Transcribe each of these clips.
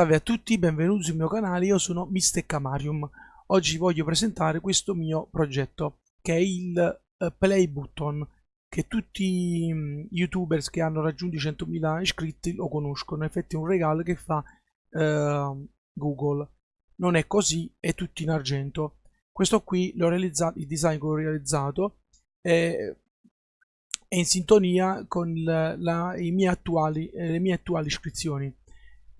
Salve a tutti, benvenuti sul mio canale, io sono Mistecamarium. Oggi voglio presentare questo mio progetto, che è il uh, Play Button, che tutti i um, youtubers che hanno raggiunto i 100.000 iscritti lo conoscono, infatti è un regalo che fa uh, Google. Non è così, è tutto in argento. Questo qui l'ho realizzato, il design che ho realizzato è, è in sintonia con la, la, attuali, eh, le mie attuali iscrizioni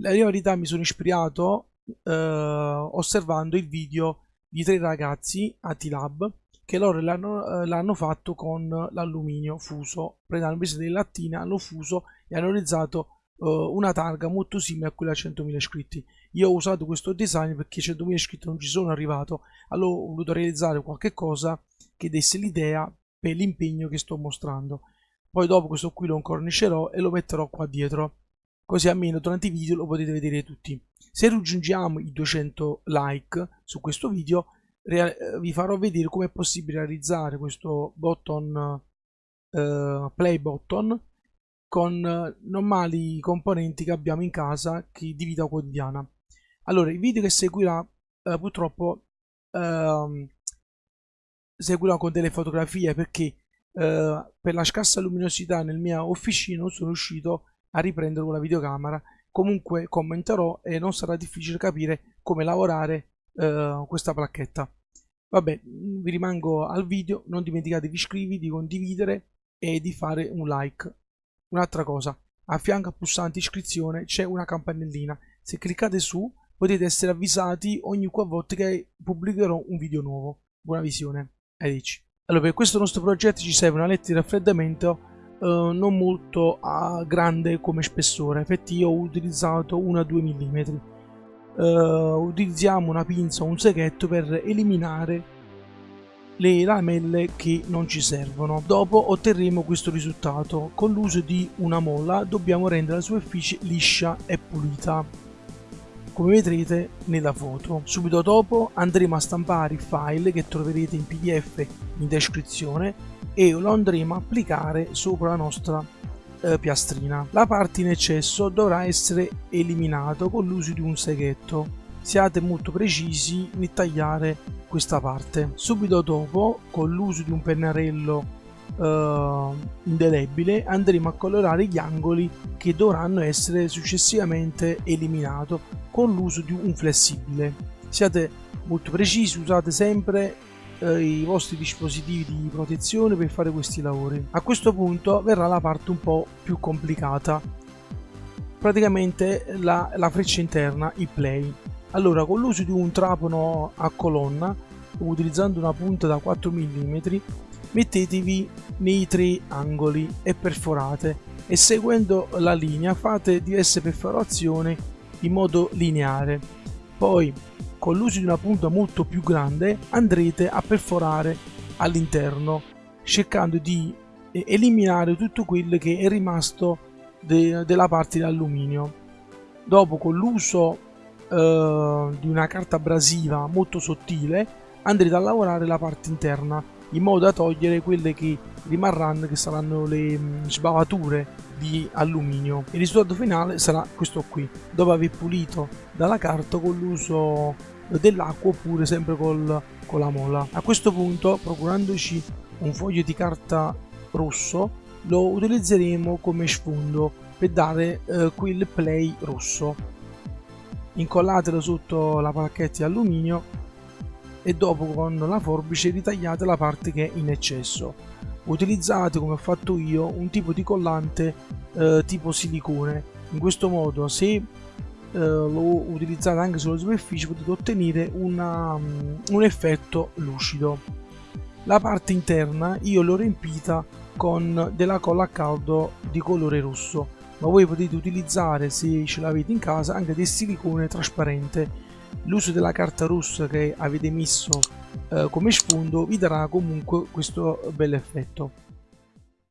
la verità mi sono ispirato eh, osservando il video di tre ragazzi a T-Lab che loro l'hanno, eh, fatto con l'alluminio fuso. Prendendo invece delle lattine hanno fuso e hanno realizzato eh, una targa molto simile a quella a 100.000 iscritti. Io ho usato questo design perché 100.000 iscritti non ci sono arrivato. Allora ho voluto realizzare qualche cosa che desse l'idea per l'impegno che sto mostrando. Poi dopo questo qui lo incornicerò e lo metterò qua dietro così almeno durante i video lo potete vedere tutti. Se raggiungiamo i 200 like su questo video vi farò vedere come è possibile realizzare questo button uh, play button con normali componenti che abbiamo in casa di vita quotidiana. Allora, il video che seguirà uh, purtroppo uh, seguirà con delle fotografie perché per la scarsa luminosità nel mia officina non sono riuscito a riprendere con la videocamera. Comunque commenterò e non sarà difficile capire come lavorare eh, questa placchetta. Vabbè vi rimango al video non dimenticate di iscrivervi di condividere e di fare un like. Un'altra cosa a fianco al pulsante iscrizione c'è una campanellina. Se cliccate su potete essere avvisati ogni qualvolta che pubblicherò un video nuovo. Buona visione arrivederci. Allora per questo nostro progetto ci serve una letta di raffreddamento Uh, non molto uh, grande come spessore. Infatti io ho utilizzato 1-2 mm uh, utilizziamo una pinza o un seghetto per eliminare le lamelle che non ci servono. Dopo otterremo questo risultato. Con l'uso di una molla dobbiamo rendere la superficie liscia e pulita come vedrete nella foto. Subito dopo andremo a stampare il file che troverete in pdf in descrizione e lo andremo a applicare sopra la nostra eh, piastrina. La parte in eccesso dovrà essere eliminato con l'uso di un seghetto. Siate molto precisi nel tagliare questa parte. Subito dopo, con l'uso di un pennarello Uh, indelebile andremo a colorare gli angoli che dovranno essere successivamente eliminati con l'uso di un flessibile. Siate molto precisi usate sempre eh, i vostri dispositivi di protezione per fare questi lavori. A questo punto verrà la parte un po' più complicata. Praticamente la, la freccia interna il play. Allora con l'uso di un trapano a colonna utilizzando una punta da 4 mm mettetevi nei tre angoli e perforate. E seguendo la linea fate diverse perforazioni in modo lineare. Poi con l'uso di una punta molto più grande andrete a perforare all'interno cercando di eliminare tutto quello che è rimasto de della parte di alluminio dopo con l'uso eh, di una carta abrasiva molto sottile andrete a lavorare la parte interna in modo da togliere quelle che rimarranno che saranno le mm, sbavature di alluminio. Il risultato finale sarà questo qui. Dopo aver pulito dalla carta con l'uso dell'acqua oppure sempre col, con la molla a questo punto procurandoci un foglio di carta rosso lo utilizzeremo come sfondo per dare eh, quel play rosso. Incollatelo sotto la placchetta di alluminio e dopo con la forbice ritagliate la parte che è in eccesso. Utilizzate come ho fatto io un tipo di collante eh, tipo silicone, in questo modo se eh, lo utilizzate anche sulla superficie potete ottenere una, um, un effetto lucido. La parte interna io l'ho riempita con della colla a caldo di colore rosso, ma voi potete utilizzare se ce l'avete in casa anche del silicone trasparente. L'uso della carta rossa che avete messo eh, come sfondo vi darà comunque questo bel effetto